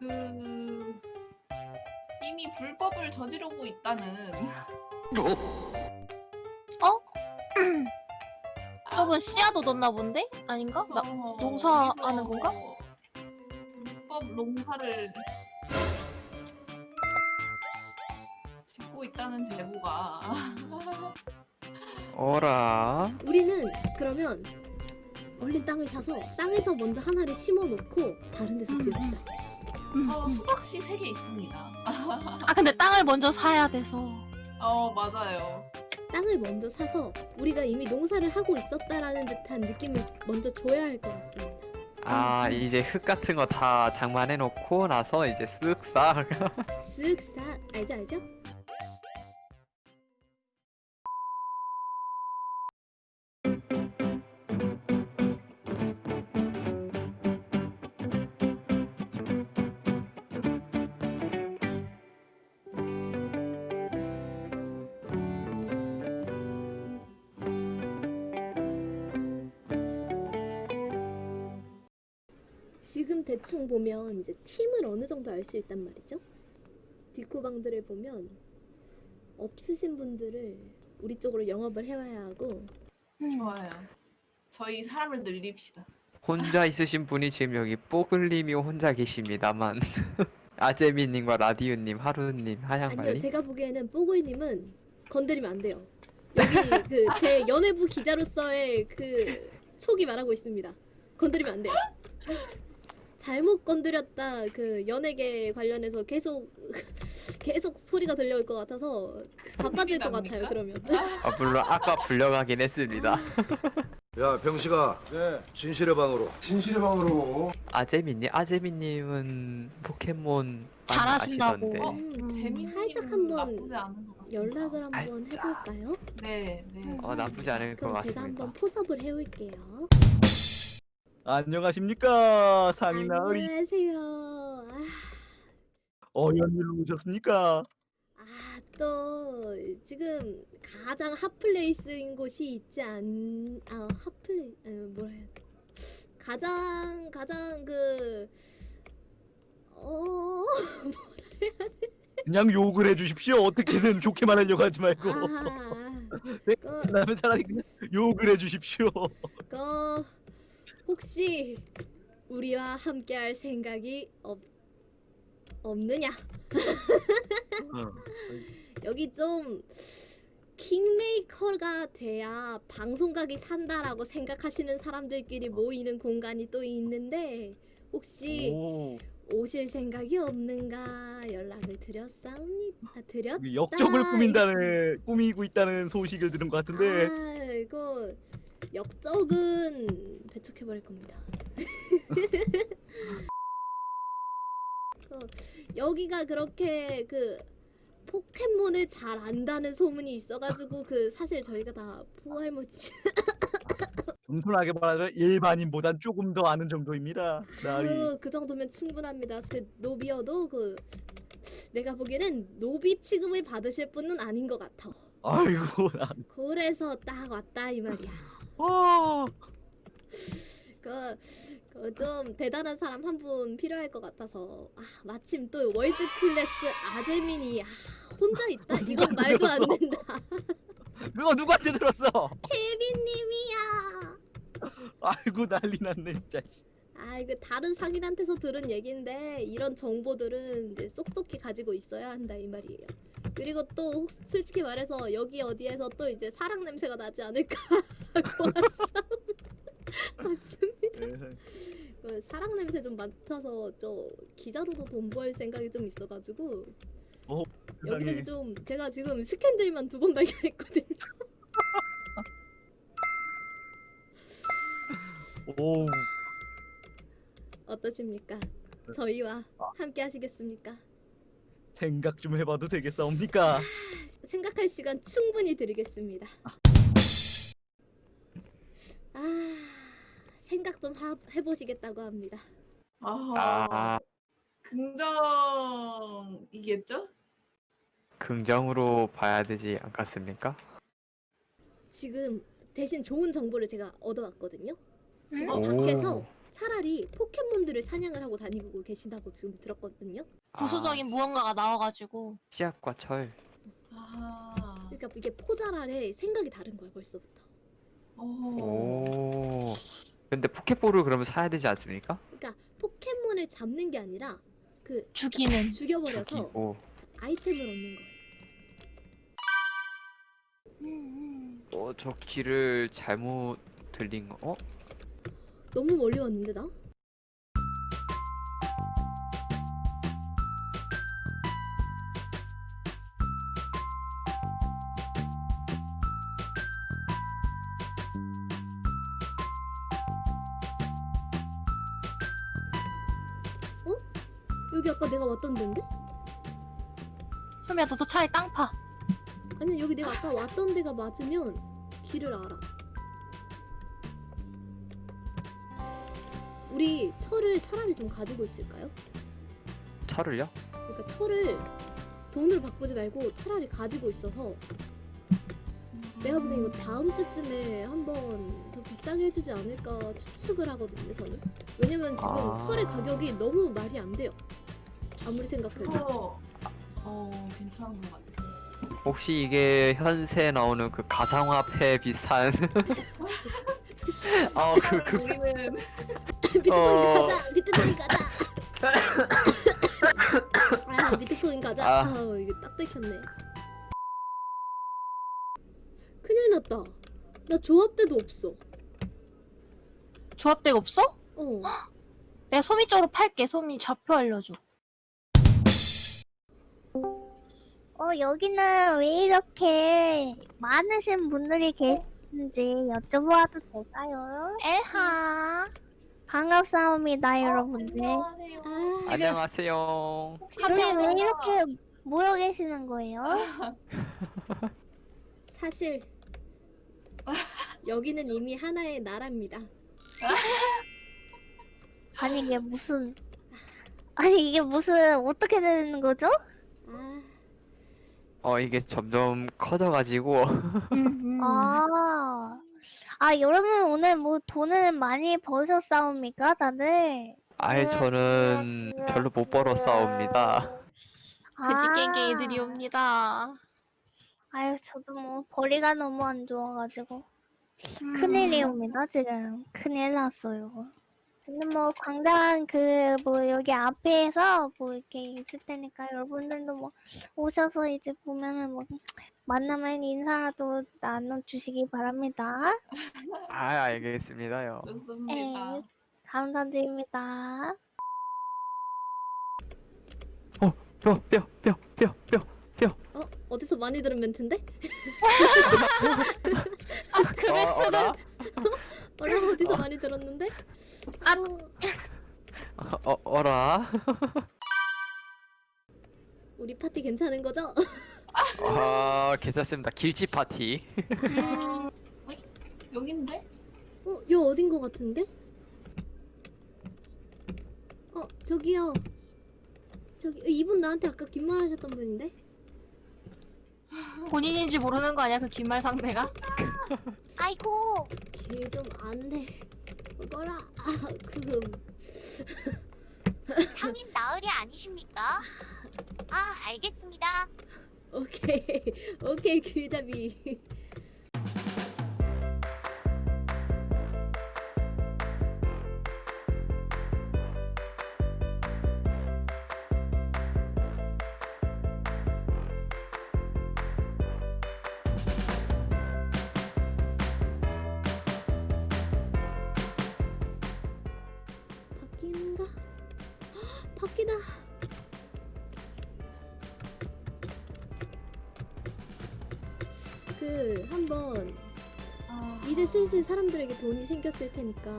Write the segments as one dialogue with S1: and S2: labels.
S1: 그 이미 불법을 저지르고 있다는
S2: 저분 씨앗 얻었나 본데? 아닌가? 나,
S1: 어,
S2: 농사하는
S1: 여기서
S2: 건가?
S1: 불법 농사를 짓고 있다는 제보가
S3: 어라
S4: 우리는 그러면 얼른 땅을 사서 땅에서 먼저 하나를 심어 놓고 다른 데서 지읍시다.
S1: 저 수박씨 3개 있습니다.
S2: 아 근데 땅을 먼저 사야 돼서
S1: 어 맞아요.
S4: 땅을 먼저 사서 우리가 이미 농사를 하고 있었다라는 듯한 느낌을 먼저 줘야 할 것 같습니다.
S3: 아 이제 흙 같은 거 다 장만해 놓고 나서 이제 쓱싹
S4: 쓱싹 알죠 알죠? 대충 보면 이제 팀을 어느 정도 알 수 있단 말이죠. 디코방들을 보면 없으신 분들을 우리 쪽으로 영업을 해와야 하고
S1: 좋아요. 저희 사람을 늘립시다.
S3: 혼자 있으신 분이 지금 여기 뽀글님이 혼자 계십니다만 아제미님과 라디오님 하루님
S4: 아니요
S3: 하양발리
S4: 제가 보기에는 뽀글님은 건드리면 안 돼요. 여기 그 제 연예부 기자로서의 그 촉이 말하고 있습니다. 건드리면 안 돼요. 잘못 건드렸다 그 연예계 관련해서 계속 계속 소리가 들려올 것 같아서 바빠질 것 같아요? 그러면
S3: 아, 물론 아까 불려가긴 했습니다
S5: 야 병식아
S6: 네,
S5: 진실의 방으로
S6: 진실의 방으로
S3: 아제미님 아제미님은 포켓몬
S2: 잘하신다고.
S1: 어?
S4: 음, 살짝 한번
S1: 같습니다.
S4: 연락을 한번. 해볼까요?
S1: 네, 네.
S3: 어 나쁘지 않을 것
S4: 그럼 제가
S3: 같습니다
S4: 한번 포섭을 해올게요.
S6: 안녕하십니까 상인나으리
S4: 안녕하세요. 아,
S6: 어연 일로 오셨습니까?
S4: 아, 또 지금 가장 hot place인 곳이 있지 않... 아, hot pla... 아, 뭐라 해야 돼? 가장 가장 그... 어...
S6: 그냥 욕을 해주십시오. 어떻게든 좋게 말하려고 하지 말고.
S4: 아...
S6: 네,
S4: 그,
S6: 그다음에 차라리 그냥 욕을 해주십시오.
S4: 그... 혹시 우리와 함께할 생각이 없... 없느냐?
S6: 어.
S4: 여기 좀 킹메이커가 돼야 방송각이 산다라고 생각하시는 사람들끼리 모이는 공간이 또 있는데 혹시
S6: 오,
S4: 오실 생각이 없는가 연락을 드렸사옵니다. 아, 드렸?
S6: 그 역적을 꾸민다는 꾸미고 있다는 소식을 들은 것 같은데
S4: 아 이거 역적은 배척해 버릴 겁니다. 그, 여기가 그렇게 그 포켓몬을 잘 안다는 소문이 있어가지고 그 사실 저희가 다 포알모치
S6: 겸손하게 말하자면 일반인보단 조금 더 아는 정도입니다 나으리
S4: 그, 그 정도면 충분합니다. 그 노비어도 그 내가 보기에는 노비 취급을 받으실 분은 아닌 것 같아.
S6: 아이고 나
S4: 그래서 딱 왔다 이 말이야.
S6: 아,
S4: 그, 그좀 대단한 사람 한 분 필요할 것 같아서 아, 마침 또 world class 아재민이 아, 혼자 있다? 이건 말도 안 된다.
S6: 그거 누구한테 들었어?
S4: 케빈님이야.
S6: 아이고 난리 났네 진짜
S4: 아 이거 다른 상인한테서 들은 얘긴데 이런 정보들은 이제 쏙쏙히 가지고 있어야 한다 이 말이에요 그리고 또 혹- 솔직히 말해서 여기 어디에서 또 이제 사랑 냄새가 나지 않을까 하고 왔습니다
S6: 네.
S4: 그 사랑 냄새 좀 맡아서 저 기자로도 돈 벌 생각이 좀 있어가지고
S6: 어,
S4: 여기저기. 좀 제가 지금 스캔들만 두 번 발견했거든요.
S6: 오
S4: 어떠십니까? 저희와 함께 하시겠습니까?
S6: 생각 좀 해봐도 되겠사옵니까?
S4: 생각할 시간 충분히 드리겠습니다. 아 생각 좀 하, 해보시겠다고 합니다.
S1: 아,
S3: 아
S1: 긍정이겠죠?
S3: 긍정으로 봐야 되지 않겠습니까?
S4: 지금 대신 좋은 정보를 제가 얻어왔거든요. 지금
S3: 오.
S4: 밖에서 차라리 포켓몬들을 사냥을 하고 다니고 계신다고 지금 들었거든요.
S2: 부수적인 무언가가 나와가지고
S3: 씨앗과 철.
S1: 아.
S4: 그러니까 이게 포자랄의 생각이 다른 거야 벌써부터.
S1: 오.
S3: 오. 근데 포켓볼을 그러면 사야 되지 않습니까?
S4: 그러니까 포켓몬을 잡는 게 아니라 그
S2: 죽이는
S4: 죽여버려서
S3: 죽이고.
S4: 아이템을 얻는 거예요.
S3: 어, 저 길을 잘못 들린 거. 어?
S4: 너무 멀리 왔는데 나? 내가 왔던 데인데?
S2: 소미야 너도 차라리 땅 파.
S4: 아니 여기 내가 아까 왔던 데가 맞으면 길을 알아. 우리 철을 차라리 좀 가지고 있을까요?
S3: 철을요?
S4: 그러니까 철을 돈을 바꾸지 말고 차라리 가지고 있어서 내가 보기엔 이거 다음 주쯤에 한번 더 비싸게 해주지 않을까 추측을 하거든요 저는 왜냐면 지금
S3: 아.
S4: 철의 가격이 너무 말이 안 돼요 아무리 생각해도
S1: 그거 어 괜찮은 것 같아.
S3: 혹시 이게 현세에 나오는 그 가상화폐 비슷한 어, 그, 그,
S1: 우리는
S4: 비트코인
S3: 어.
S4: 가자 비트코인 가자 아 비트코인 가자
S3: 아.
S4: 아 이게 딱 들켰네 큰일 났다 나 조합대도 없어
S2: 조합대가 없어?
S4: 어
S2: 내가 소미 쪽으로 팔게. 소미 좌표 알려줘.
S7: 어, 여기는 왜 이렇게 많으신 분들이 계신지 여쭤봐도 될까요?
S2: 에하.
S7: 반갑사옵니다, 여러분들.
S1: 안녕하세요.
S4: 아,
S3: 안녕하세요.
S7: 여기 왜 이렇게 모여 계시는 거예요?
S4: 사실 여기는 이미 하나의 나라입니다
S7: 아니, 이게 무슨. 아니, 이게 무슨, 어떻게 되는 거죠?
S4: 아
S3: 어, 이게 점점 커져가지고.
S2: 음.
S7: 아. 아, 여러분, 오늘 뭐 돈은 많이 버셨사옵니까, 다들?
S3: 아예 저는 별로 못 벌어 싸웁니다.
S2: 그지
S7: 아.
S2: 깽깽이들이 옵니다.
S7: 아유, 저도 뭐, 벌이가 너무 안 좋아가지고.
S2: 음.
S7: 큰일이 옵니다, 지금. 큰일 났어요. 근데 뭐, 광장 그, 뭐, 여기 앞에서 뭐, 이렇게 있을 테니까 여러분들도 뭐, 오셔서 이제 보면은 뭐, 만나면 인사라도 나눠주시기 바랍니다.
S3: 아, 알겠습니다요.
S1: 좋습니다.
S7: 에 감사드립니다.
S3: 뼈, 뼈, 뼈, 뼈, 뼈, 뼈.
S4: 어? 어디서 많이 들은 멘트인데?
S2: 아, 그
S3: 어, 어라?
S4: 어라 어디서 많이 들었는데?
S2: 아.
S4: 어,
S3: 어, 어라?
S4: 우리 파티 괜찮은 거죠?
S3: 아, 괜찮습니다. 길지 파티.
S1: 음, 어이? 여긴데?
S4: 어? 여 어딘 거 같은데? 어 저기요 저기 이분 나한테 아까 긴 말 하셨던 분인데?
S2: 본인인지 모르는 거 아니야? 그 긴말 상대가?
S7: 아이고,
S4: 길좀 안돼. 뭐라. 아 그...
S8: 상인 나으리 아니십니까? 아, 알겠습니다.
S4: 오케이. 오케이 길잡이 그 한번
S1: 아,
S4: 이제 슬슬 사람들에게 돈이 생겼을 테니까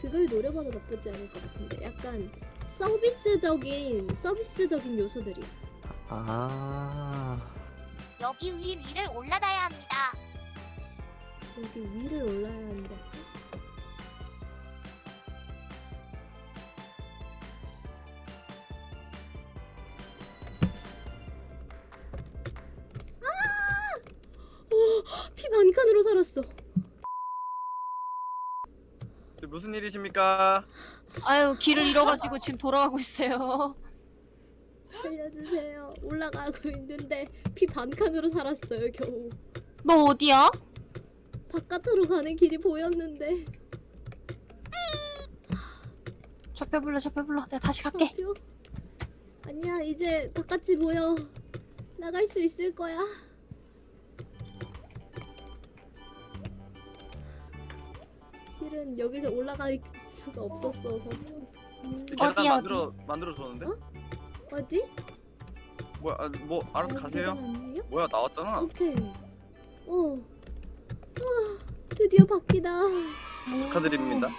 S4: 그걸 노려봐도 나쁘지 않을 것 같은데 약간 서비스적인 서비스적인 요소들이
S3: 아.
S8: 여기 위 위를 올라가야 합니다.
S4: 여기 위를 올라야 하는 반칸으로 살았어
S9: 무슨 일이십니까?
S2: 아유 길을 잃어가지고 지금 돌아가고 있어요.
S4: 살려주세요. 올라가고 있는데 피 반칸으로 살았어요 겨우.
S2: 너 어디야?
S4: 바깥으로 가는 길이 보였는데.
S2: 접해 불러 접해 불러. 내가 다시 갈게.
S4: 잡혀? 아니야 이제 바깥이 보여. 나갈 수 있을 거야. 실은 여기서 올라갈 수가 없었어서. 음,
S2: 어디,
S9: 계단
S2: 어디?
S9: 만들어 만들어 줬는데?
S4: 어? 어디?
S9: 뭐야? 아, 뭐 알아서
S4: 아,
S9: 가세요.
S4: 아니에요?
S9: 뭐야 나왔잖아.
S4: 오케이. 어. 아, 드디어 바뀌다.
S9: 축하드립니다.